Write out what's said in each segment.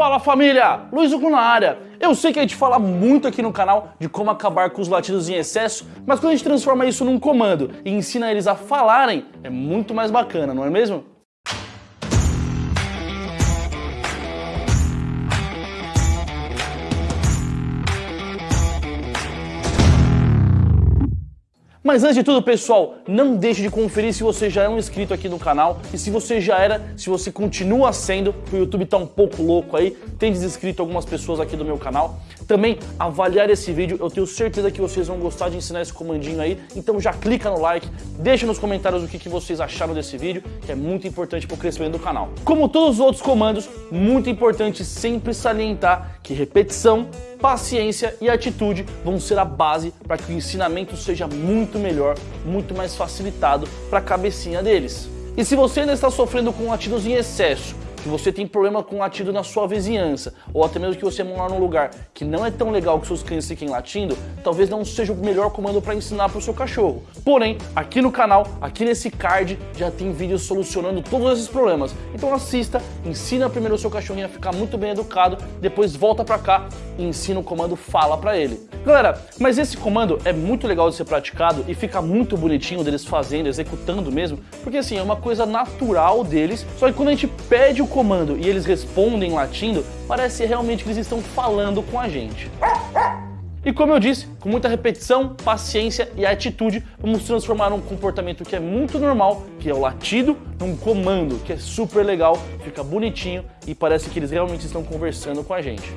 Fala família, Luiz Hugo na área. Eu sei que a gente fala muito aqui no canal de como acabar com os latidos em excesso, mas quando a gente transforma isso num comando e ensina eles a falarem, é muito mais bacana, não é mesmo? Mas antes de tudo, pessoal, não deixe de conferir se você já é um inscrito aqui no canal e se você já era, se você continua sendo, o YouTube tá um pouco louco aí, tem desinscrito algumas pessoas aqui do meu canal. Também avaliar esse vídeo, eu tenho certeza que vocês vão gostar de ensinar esse comandinho aí, então já clica no like, deixa nos comentários o que, que vocês acharam desse vídeo, que é muito importante para o crescimento do canal. Como todos os outros comandos, muito importante sempre salientar que repetição paciência e atitude vão ser a base para que o ensinamento seja muito melhor, muito mais facilitado para a cabecinha deles. E se você ainda está sofrendo com latidos em excesso, que você tem problema com latido na sua vizinhança, ou até mesmo que você mora num lugar que não é tão legal que seus cães fiquem latindo, talvez não seja o melhor comando para ensinar para o seu cachorro. Porém, aqui no canal, aqui nesse card, já tem vídeos solucionando todos esses problemas. Então assista, ensina primeiro o seu cachorrinho a ficar muito bem educado, depois volta para cá e ensina o comando fala para ele. Galera, mas esse comando é muito legal de ser praticado e fica muito bonitinho deles fazendo, executando mesmo, porque assim, é uma coisa natural deles, só que quando a gente pede o comando e eles respondem latindo, parece realmente que eles estão falando com a gente. E como eu disse, com muita repetição, paciência e atitude, vamos transformar um comportamento que é muito normal, que é o latido, num comando, que é super legal, fica bonitinho e parece que eles realmente estão conversando com a gente.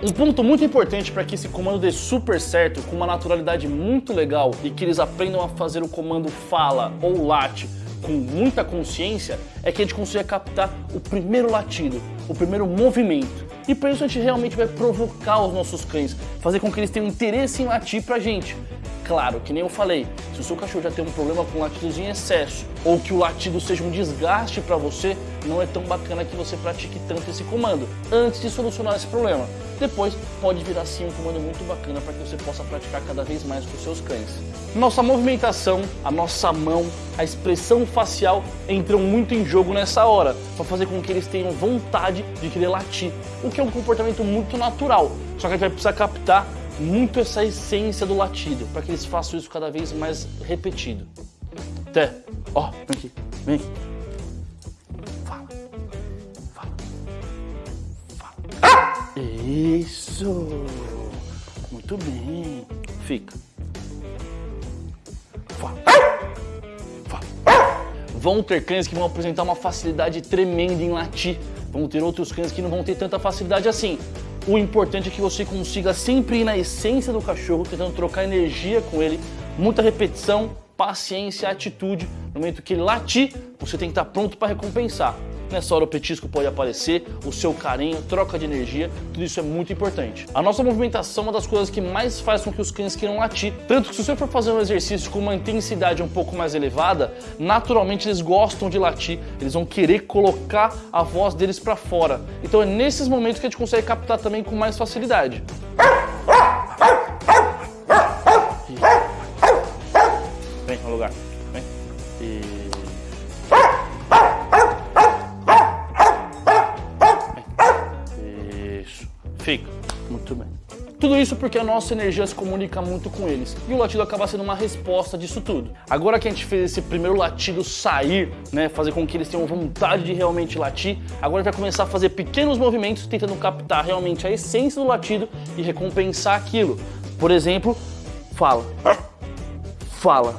Um ponto muito importante para que esse comando dê super certo, com uma naturalidade muito legal e que eles aprendam a fazer o comando fala ou late com muita consciência, é que a gente consiga captar o primeiro latido, o primeiro movimento. E para isso a gente realmente vai provocar os nossos cães, fazer com que eles tenham interesse em latir pra gente. Claro, que nem eu falei, se o seu cachorro já tem um problema com latidos em excesso, ou que o latido seja um desgaste para você, não é tão bacana que você pratique tanto esse comando, antes de solucionar esse problema. Depois pode virar sim um comando muito bacana para que você possa praticar cada vez mais com seus cães. Nossa movimentação, a nossa mão, a expressão facial entram muito em jogo nessa hora, para fazer com que eles tenham vontade de querer latir, o que é um comportamento muito natural, só que a gente vai precisar captar muito essa essência do latido, para que eles façam isso cada vez mais repetido. Até, ó, vem aqui, vem aqui. Isso! Muito bem. Fica. Vão ter cães que vão apresentar uma facilidade tremenda em latir. Vão ter outros cães que não vão ter tanta facilidade assim. O importante é que você consiga sempre ir na essência do cachorro, tentando trocar energia com ele, muita repetição, paciência, atitude. No momento que ele latir, você tem que estar pronto para recompensar. Nessa hora o petisco pode aparecer, o seu carinho, troca de energia, tudo isso é muito importante. A nossa movimentação é uma das coisas que mais faz com que os cães queiram latir. Tanto que se você for fazer um exercício com uma intensidade um pouco mais elevada, naturalmente eles gostam de latir, eles vão querer colocar a voz deles para fora. Então é nesses momentos que a gente consegue captar também com mais facilidade. Vem no lugar. Vem. E... Fica. Muito bem. Tudo isso porque a nossa energia se comunica muito com eles e o latido acaba sendo uma resposta disso tudo. Agora que a gente fez esse primeiro latido sair, né, fazer com que eles tenham vontade de realmente latir, agora a gente vai começar a fazer pequenos movimentos tentando captar realmente a essência do latido e recompensar aquilo. Por exemplo, fala. Fala.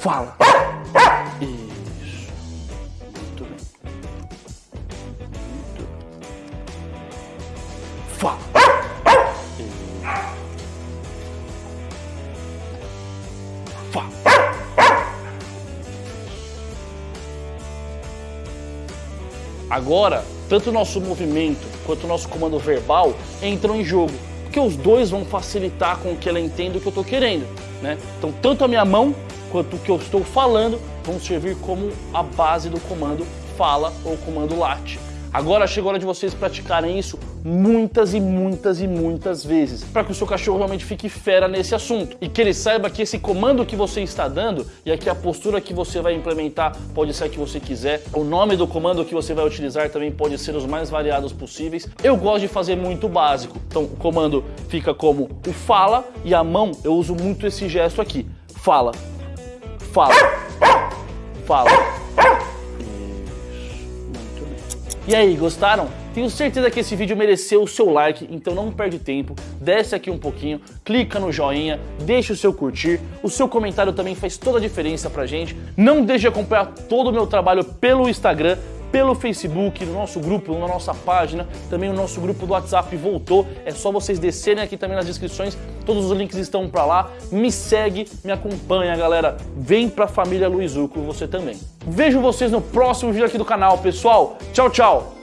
Fala. Fala. Fala. Agora, tanto o nosso movimento quanto o nosso comando verbal entram em jogo, porque os dois vão facilitar com que ela entenda o que eu estou querendo. Né? Então, tanto a minha mão quanto o que eu estou falando vão servir como a base do comando fala ou comando late. Agora chegou a hora de vocês praticarem isso muitas e muitas e muitas vezes, para que o seu cachorro realmente fique fera nesse assunto. E que ele saiba que esse comando que você está dando e aqui a postura que você vai implementar pode ser a que você quiser, o nome do comando que você vai utilizar também pode ser os mais variados possíveis. Eu gosto de fazer muito básico, então o comando fica como o fala e a mão eu uso muito esse gesto aqui, fala, fala, fala. E aí, gostaram? Tenho certeza que esse vídeo mereceu o seu like, então não perde tempo, desce aqui um pouquinho, clica no joinha, deixa o seu curtir, o seu comentário também faz toda a diferença pra gente. Não deixe de acompanhar todo o meu trabalho pelo Instagram, pelo Facebook, no nosso grupo, na nossa página, também o nosso grupo do WhatsApp voltou. É só vocês descerem aqui também nas descrições, todos os links estão para lá. Me segue, me acompanha, galera. Vem pra família Luizuco você também. Vejo vocês no próximo vídeo aqui do canal, pessoal. Tchau, tchau.